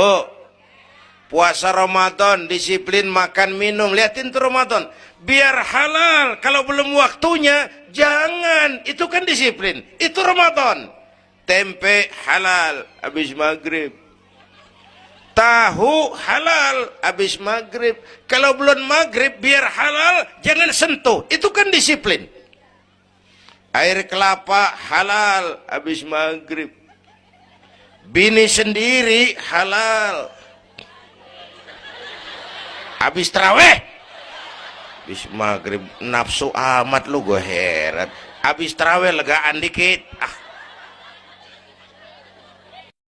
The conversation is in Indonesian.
oh puasa Ramadan disiplin makan minum. Liatin tuh Ramadan. Biar halal. Kalau belum waktunya jangan. Itu kan disiplin. Itu Ramadan. Tempe halal habis maghrib. Tahu halal habis maghrib. Kalau belum maghrib biar halal jangan sentuh. Itu kan disiplin. Air kelapa halal habis maghrib bini sendiri halal. Habis terawih. Habis maghrib nafsu amat lu gue heran. Habis terawih legaan dikit. Ah